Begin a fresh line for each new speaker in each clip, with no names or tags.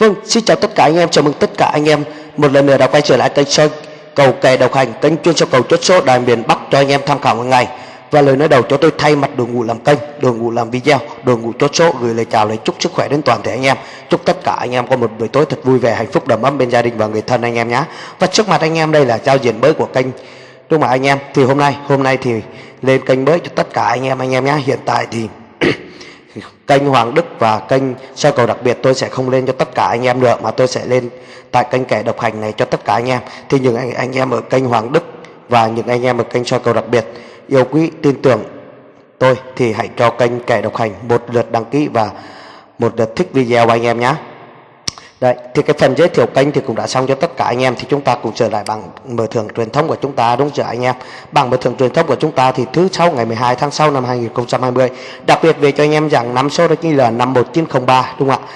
Vâng, xin chào tất cả anh em, chào mừng tất cả anh em một lần nữa đã quay trở lại kênh soi cầu kè độc hành, kênh chuyên cho cầu chốt số đài miền Bắc cho anh em tham khảo hàng ngày. Và lời nói đầu cho tôi thay mặt đội ngũ làm kênh, đội ngũ làm video, đội ngũ chốt số gửi lời chào lời chúc sức khỏe đến toàn thể anh em. Chúc tất cả anh em có một buổi tối thật vui vẻ, hạnh phúc đầm ấm bên gia đình và người thân anh em nhé. Và trước mặt anh em đây là giao diện mới của kênh đúng không anh em? Thì hôm nay, hôm nay thì lên kênh mới cho tất cả anh em anh em nhé. Hiện tại thì kênh Hoàng Đức và kênh soi cầu đặc biệt tôi sẽ không lên cho tất cả anh em được mà tôi sẽ lên tại kênh kẻ độc hành này cho tất cả anh em. Thì những anh, anh em ở kênh Hoàng Đức và những anh em ở kênh soi cầu đặc biệt yêu quý tin tưởng tôi thì hãy cho kênh kẻ độc hành một lượt đăng ký và một lượt thích video anh em nhé. Đấy, thì cái phần giới thiệu kênh thì cũng đã xong cho tất cả anh em thì chúng ta cùng trở lại bằng mở thưởng truyền thống của chúng ta đúng chưa anh em? Bằng mở thưởng truyền thống của chúng ta thì thứ sáu ngày 12 tháng 6 năm 2020 đặc biệt về cho anh em rằng năm số đó chính là 51903 đúng không ạ?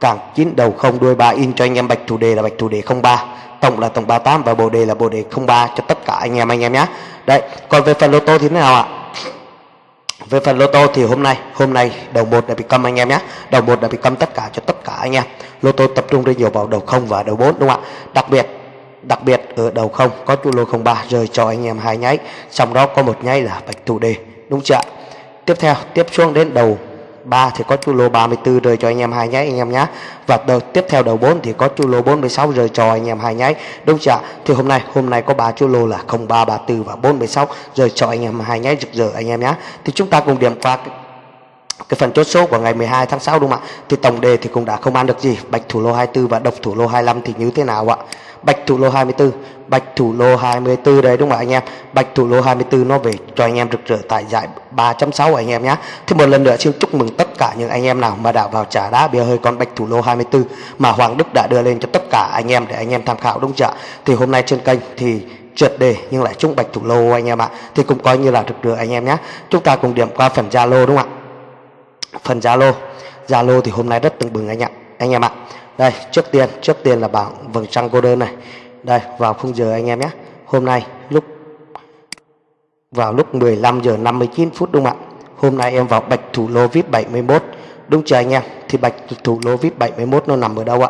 Càng chín đầu không đuôi ba in cho anh em bạch thủ đề là bạch thủ đề 03 tổng là tổng 38 và bộ đề là bộ đề 03 cho tất cả anh em anh em nhé. Đấy còn về phần lô tô thì thế nào ạ? Về phần lô tô thì hôm nay hôm nay đầu một đã bị câm anh em nhé. Đầu một đã bị câm tất cả cho tất cả anh em lô tô tập trung rất nhiều vào đầu không và đầu 4 đúng không ạ? Đặc biệt đặc biệt ở đầu không có chu lô 03 rơi cho anh em hai nháy. Trong đó có một nháy là bạch thủ đề đúng chưa tiếp theo, tiếp xuống đến đầu 3 thì có chu lô 34 rơi cho anh em hai nháy, anh em nhé và đầu, tiếp theo đầu 4 thì có chu lô 46 rơi cho anh em hai nháy, đúng chưa thì hôm nay hôm nay có ba chu lô là 03 34 và 46 rơi cho anh em hai nháy, rực rỡ anh em nhé thì chúng ta cùng điểm qua cái phần chốt số của ngày 12 tháng 6 đúng không ạ? Thì tổng đề thì cũng đã không ăn được gì. Bạch thủ lô 24 và độc thủ lô 25 thì như thế nào ạ? Bạch thủ lô 24 bạch thủ lô 24 đấy đúng không ạ anh em? Bạch thủ lô 24 nó về cho anh em rực rỡ tại giải 3.6 anh em nhé. Thì một lần nữa xin chúc mừng tất cả những anh em nào mà đã vào trả đá bia hơi con bạch thủ lô 24 mà Hoàng Đức đã đưa lên cho tất cả anh em để anh em tham khảo đúng chưa thì hôm nay trên kênh thì trượt đề nhưng lại trúng bạch thủ lô anh em ạ. Thì cũng coi như là rực rỡ anh em nhé. Chúng ta cùng điểm qua phần Zalo đúng không ạ? Phần Zalo Zalo thì hôm nay rất tưng bừng anh ạ. Anh em ạ. Đây, trước tiên trước tiên là bảng vầng trăng cô đơn này. Đây, vào khung giờ anh em nhé. Hôm nay lúc, vào lúc 15 giờ 59 phút đúng không ạ? Hôm nay em vào bạch thủ lô vip 71 đúng chưa anh em? Thì bạch thủ lô vip 71 nó nằm ở đâu ạ?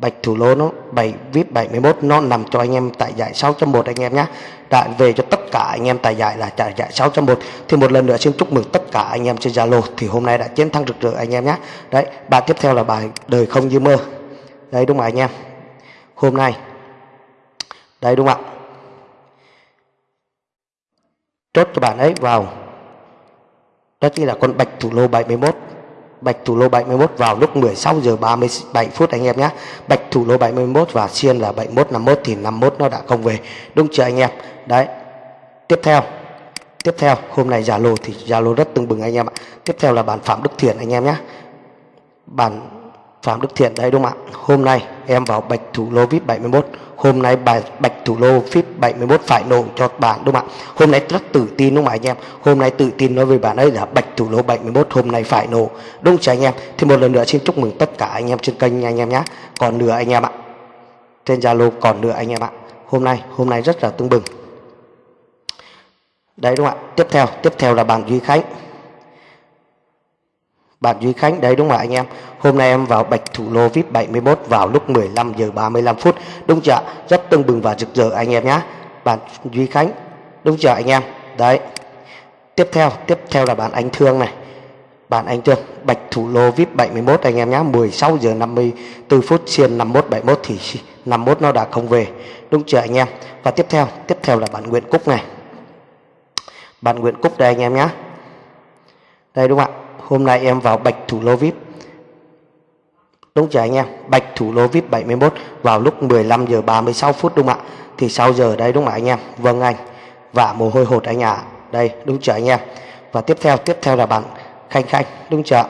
Bạch thủ lô nó 7 vip 71 nó nằm cho anh em tại giải 6.1 anh em nhé đã về cho tất cả anh em tại giải là tại giải 6.1 thì một lần nữa xin chúc mừng tất cả anh em trên Zalo. Thì hôm nay đã chiến thắng rực rỡ anh em nhé đấy, bài tiếp theo là bài đời không như mơ. Đấy đúng không anh em? Hôm nay. Đây đúng không ạ? Chốt cho bạn ấy vào. Đó chính là con bạch thủ lô 71 bạch thủ lô 71 vào lúc 16 giờ 37 phút anh em nhé. Bạch thủ lô 71 và xiên là 71 51 thì 51 nó đã không về. Đúng chưa anh em? Đấy. Tiếp theo. Tiếp theo, hôm nay Zalo thì Zalo rất tưng bừng anh em ạ. Tiếp theo là bản Phạm Đức Thiện anh em nhé. Bản Phạm Đức Thiện đây đúng không ạ? Hôm nay em vào bạch thủ lô vip 71 hôm nay bài bạch thủ lô vip 71 phải nổ cho bạn, đúng không ạ? Hôm nay rất tự tin, đúng không anh em? Hôm nay tự tin nói về bạn ấy là bạch thủ lô 71 hôm nay phải nổ đúng chưa, anh em? Thì một lần nữa xin chúc mừng tất cả anh em trên kênh anh em nhé còn nửa anh em ạ. Trên Zalo còn nửa anh em ạ. Hôm nay hôm nay rất là tương bừng. Đấy, đúng không ạ? Tiếp theo tiếp theo là bạn Duy Khánh bạn Duy Khánh, đấy đúng không ạ anh em? Hôm nay em vào bạch thủ lô vip 71 vào lúc 15 giờ 35 phút. Đúng chưa rất tưng bừng và rực rỡ anh em nhé bạn Duy Khánh, đúng chưa anh em? Đấy. Tiếp theo tiếp theo là bạn anh Thương này. Bạn anh Thương, bạch thủ lô vip 71 anh em nhé 16 giờ 54 phút, xiên 51 71 thì 51 nó đã không về. Đúng chưa anh em? Và tiếp theo tiếp theo là bạn Nguyễn Cúc này. Bạn Nguyễn Cúc đây anh em nhé đây đúng không ạ? Hôm nay em vào bạch thủ lô vip đúng chưa anh em? Bạch thủ lô vip 71 vào lúc 15 giờ 36 phút đúng không ạ? Thì 6 giờ đây đúng không anh em? Vâng anh. Và mồ hôi hột anh ạ. À. đây, đúng chưa anh em? Và tiếp theo tiếp theo là bạn khanh khanh, đúng chưa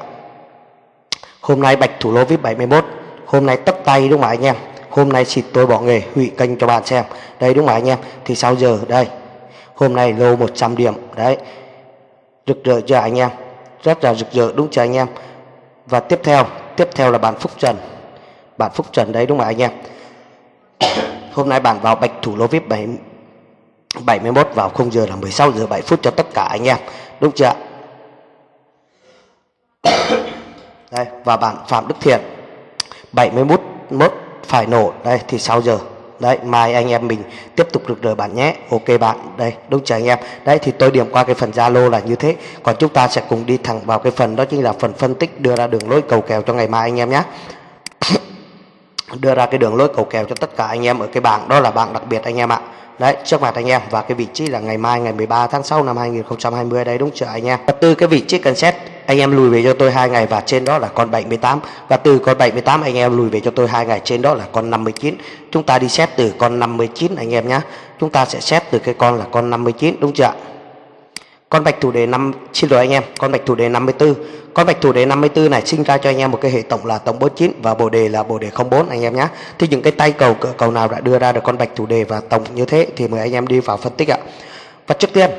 hôm nay bạch thủ lô vip 71 hôm nay tất tay đúng không anh em? Hôm nay xịt tôi bỏ nghề, hủy kênh cho bạn xem. Đây đúng không anh em? Thì 6 giờ, đây. Hôm nay lô 100 điểm, đấy. Rực rỡ chưa anh em? Rất là rực rỡ, đúng chưa anh em? Và tiếp theo tiếp theo là bản phúc trần. Bản phúc trần đấy, đúng không anh em? Hôm nay bản vào bạch thủ lô vip 7 71 vào khung giờ là 16 giờ 7 phút cho tất cả anh em, đúng chưa đây, và bản phạm đức thiện 71 mốt phải nổ. Đây, thì 6 giờ đấy mai anh em mình tiếp tục được đời bạn nhé. Ok bạn đây đúng chưa anh em? Đấy thì tôi điểm qua cái phần zalo là như thế. Còn chúng ta sẽ cùng đi thẳng vào cái phần đó chính là phần phân tích đưa ra đường lối cầu kèo cho ngày mai anh em nhé. Đưa ra cái đường lối cầu kèo cho tất cả anh em ở cái bảng đó là bảng đặc biệt anh em ạ. Đấy, trước mặt anh em và cái vị trí là ngày mai ngày 13 tháng 6 năm 2020 đây đúng chưa anh em. Và từ cái vị trí cần xét anh em lùi về cho tôi hai ngày và trên đó là con 78 và từ con 78 anh em lùi về cho tôi hai ngày, trên đó là con 59. Chúng ta đi xét từ con 59 anh em nhé. Chúng ta sẽ xét từ cái con là con 59 đúng chưa ạ? con bạch thủ đề 5 xin lỗi anh em, con bạch thủ đề 54 con bạch thủ đề 54 này sinh ra cho anh em một cái hệ tổng là tổng 49 và bộ đề là bộ đề 04 anh em nhé thì những cái tay cầu cỡ cầu nào đã đưa ra được con bạch thủ đề và tổng như thế thì mời anh em đi vào phân tích ạ và trước tiên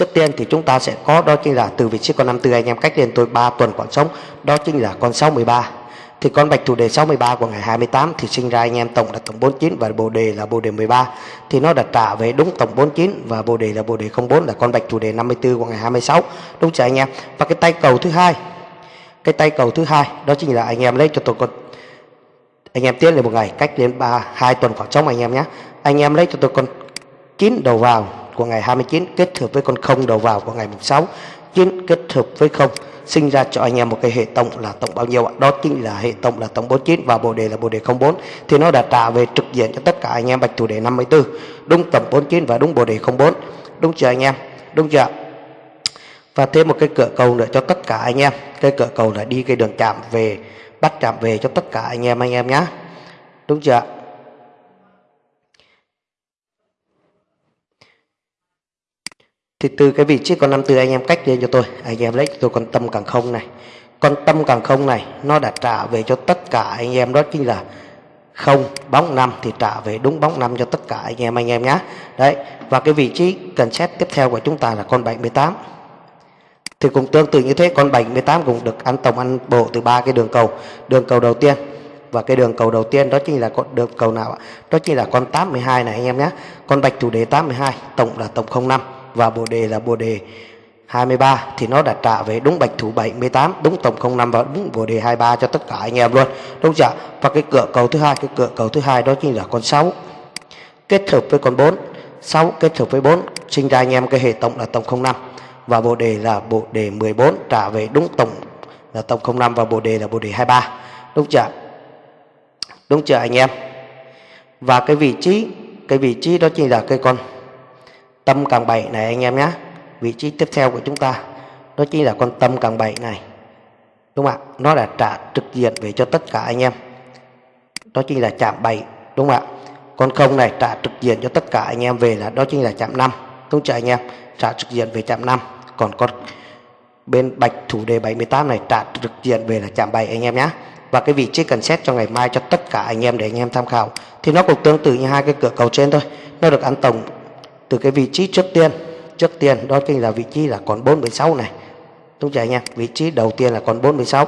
Trước tiên thì chúng ta sẽ có, đó chính là từ vị trí con 54 anh em, cách lên tôi 3 tuần còn sống đó chính là con 63 thì con bạch thủ đề 63 của ngày 28 thì sinh ra anh em tổng là tổng 49 và bồ đề là bồ đề 13 thì nó đặt trả về đúng tổng 49 và bồ đề là bồ đề 04 là con bạch thủ đề 54 của ngày 26 đúng chưa anh em? Và cái tay cầu thứ hai, cái tay cầu thứ hai, đó chính là anh em lấy cho tôi con, anh em tiến lên một ngày, cách đến 3 2 tuần khoảng trống anh em nhé. Anh em lấy cho tôi con 9 đầu vào của ngày 29 kết hợp với con không đầu vào của ngày 6 9 kết hợp với không, sinh ra cho anh em một cái hệ tổng là tổng bao nhiêu ạ? Đó chính là hệ tổng là tổng 49 và bồ đề là bồ đề 04 thì nó đã trả về trực diện cho tất cả anh em bạch thủ đề 54 đúng tổng 49 và đúng bồ đề 04 đúng chưa anh em? Đúng chưa và thêm một cái cửa cầu nữa cho tất cả anh em. Cái cửa cầu là đi cái đường chạm về, bắt chạm về cho tất cả anh em anh em nhé đúng chưa ạ? Thì từ cái vị trí con 54 anh em cách lên cho tôi, anh em lấy cho tôi con tâm càng không này. Con tâm càng không này, nó đã trả về cho tất cả anh em, đó chính là không bóng năm thì trả về đúng bóng năm cho tất cả anh em anh em nhé đấy, và cái vị trí cần xét tiếp theo của chúng ta là con 78 thì cũng tương tự như thế, con 78 cũng được ăn tổng ăn bộ từ ba cái đường cầu. Đường cầu đầu tiên, và cái đường cầu đầu tiên đó chính là con, đường cầu nào ạ? Đó chính là con 82 này anh em nhé con bạch thủ đề 82 tổng là tổng 05 và bồ đề là bồ đề 23 thì nó đã trả về đúng bạch thủ 78 đúng tổng 05 và đúng bồ đề 23 cho tất cả anh em luôn. Đúng chưa và cái cửa cầu thứ hai, cái cửa cầu thứ hai đó chính là con 6 kết hợp với con 4 6 kết hợp với 4 sinh ra anh em cái hệ tổng là tổng 05 và bồ đề là bồ đề 14 trả về đúng tổng là tổng 05 và bồ đề là bồ đề 23 đúng chưa đúng chưa anh em? Và cái vị trí, cái vị trí đó chính là cái con tâm càng bảy này anh em nhé vị trí tiếp theo của chúng ta, đó chính là con tâm càng bảy này. Đúng không ạ? Nó là trả trực diện về cho tất cả anh em. Đó chính là chạm bảy đúng không ạ? Con không này trả trực diện cho tất cả anh em về là đó chính là chạm năm. Đúng chưa anh em? Trả trực diện về chạm năm. Còn con bên bạch thủ đề 78 này trả trực diện về là chạm bảy anh em nhé và cái vị trí cần xét cho ngày mai cho tất cả anh em để anh em tham khảo. Thì nó cũng tương tự như hai cái cửa cầu trên thôi. Nó được ăn tổng từ cái vị trí trước tiên trước tiên, đó chính là vị trí là còn 46 này. Đúng chưa anh em vị trí đầu tiên là còn 46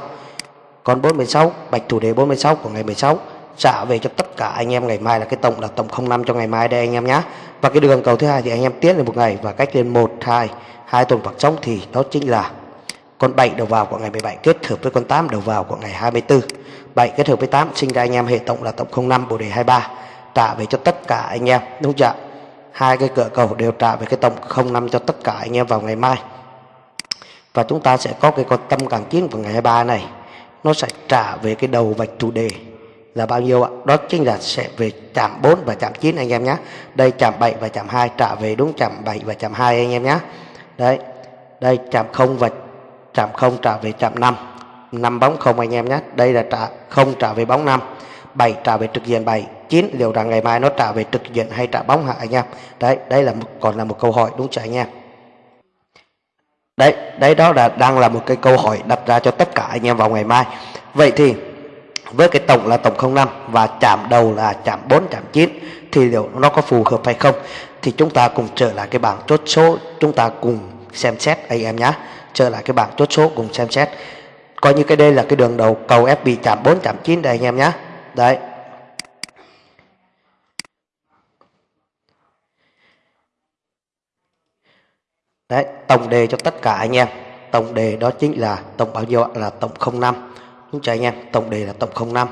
còn 46 bạch thủ đề 46 của ngày 16 trả về cho tất cả anh em ngày mai là cái tổng là tổng 05 cho ngày mai đây anh em nhé và cái đường cầu thứ hai thì anh em tiến lên một ngày và cách lên 1 2 hai tuần hoặc trống thì đó chính là con 7 đầu vào của ngày 17 kết hợp với con 8 đầu vào của ngày 24 7 kết hợp với 8 sinh ra anh em hệ tổng là tổng 05 bộ đề 23 trả về cho tất cả anh em. Đúng chưa hai cái cửa cầu đều trả về cái tổng 05 cho tất cả anh em vào ngày mai. Và chúng ta sẽ có cái con tâm càng chín vào ngày 23 này. Nó sẽ trả về cái đầu vạch chủ đề là bao nhiêu ạ? Đó chính là sẽ về chạm 4 và chạm 9 anh em nhé đây chạm 7 và chạm 2 trả về đúng chạm 7 và chạm 2 anh em nhé đấy, đây chạm 0 và chạm 0 trả về chạm 5 5 bóng không anh em nhé đây là trả 0 trả về bóng 5 7 trả về trực diện 7 9 liệu rằng ngày mai nó trả về trực diện hay trả bóng hả anh em? Đấy đây là một, còn là một câu hỏi đúng chưa anh em? Đấy đấy đó là đang là một cái câu hỏi đặt ra cho tất cả anh em vào ngày mai. Vậy thì với cái tổng là tổng 05 và chạm đầu là chạm 4 chạm 9 thì liệu nó có phù hợp hay không? Thì chúng ta cùng trở lại cái bảng chốt số chúng ta cùng xem xét anh em nhé trở lại cái bảng chốt số cùng xem xét. Coi như cái đây là cái đường đầu cầu FB chạm 4 chạm 9 đây anh em nhé đấy. Đấy, tổng đề cho tất cả anh em. Tổng đề đó chính là tổng bao nhiêu là tổng 05 đúng chưa anh em? Tổng đề là tổng 05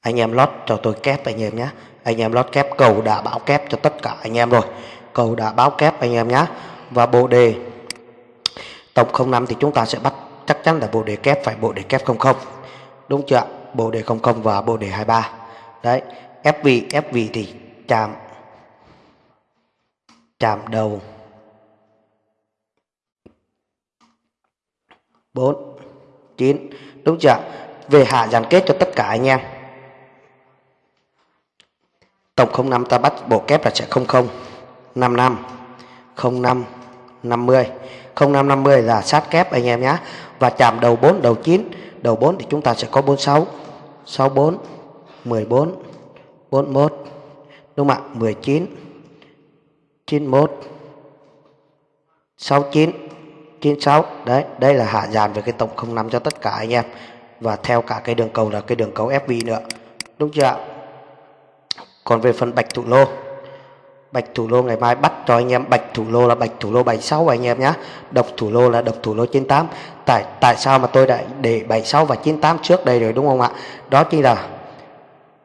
anh em lót cho tôi kép anh em nhé. Anh em lót kép cầu đã báo kép cho tất cả anh em rồi. Cầu đã báo kép anh em nhé. Và bộ đề tổng 05 thì chúng ta sẽ bắt, chắc chắn là bộ đề kép phải bộ đề kép 00 đúng chưa bộ đề 00 và bộ đề 23 đấy ép vị ép vị thì chạm chạm đầu. 4 9 đúng chưa về hạ dàn kết cho tất cả anh em. Tổng 05 ta bắt bộ kép là sẽ 00 55 05 50 05 50 là sát kép anh em nhé và chạm đầu 4 đầu 9 đầu 4 thì chúng ta sẽ có 46 64 14 41 đúng không ạ? 19 91 69 96 đấy, đây là hạ dàn về cái tổng 05 cho tất cả anh em. Và theo cả cái đường cầu là cái đường cầu FV nữa. Đúng chưa ạ? Còn về phần bạch thủ lô. Bạch thủ lô ngày mai bắt cho anh em. Bạch thủ lô là bạch thủ lô 76 anh em nhé độc thủ lô là độc thủ lô 98 tại tại sao mà tôi đã để 76 và 98 trước đây rồi đúng không ạ? Đó chính là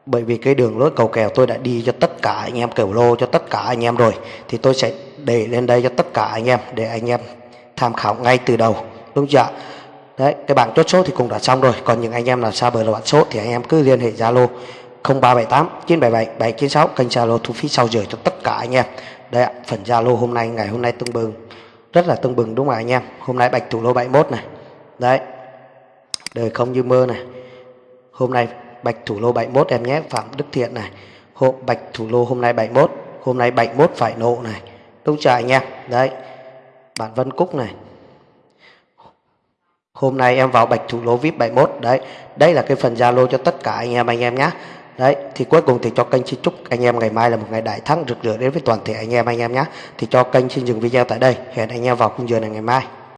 bởi vì cái đường lối cầu kèo tôi đã đi cho tất cả anh em kiểu lô cho tất cả anh em rồi, thì tôi sẽ để lên đây cho tất cả anh em, để anh em tham khảo ngay từ đầu. Đúng chưa đấy, cái bảng chốt số thì cũng đã xong rồi, còn những anh em nào xa bờ là bạn số thì anh em cứ liên hệ zalo 0378 977 796 kênh zalo thu phí sau giờ cho tất cả anh em. Đây ạ, phần zalo hôm nay, ngày hôm nay tưng bừng. Rất là tưng bừng đúng không anh em? Hôm nay bạch thủ lô 71 này. Đấy, đời không như mơ này. Hôm nay bạch thủ lô 71 em nhé, phạm đức thiện này. Hộ bạch thủ lô hôm nay 71 hôm nay 71 phải nộ này. Đúng chưa anh em, đấy. Bạn Vân Cúc này. Hôm nay em vào bạch thủ lô vip 71 đấy. Đây là cái phần zalo cho tất cả anh em anh em nhé. Đấy, thì cuối cùng thì cho kênh xin chúc anh em ngày mai là một ngày đại thắng, rực rỡ đến với toàn thể anh em anh em nhé. Thì cho kênh xin dừng video tại đây. Hẹn anh em vào khung giờ này ngày mai.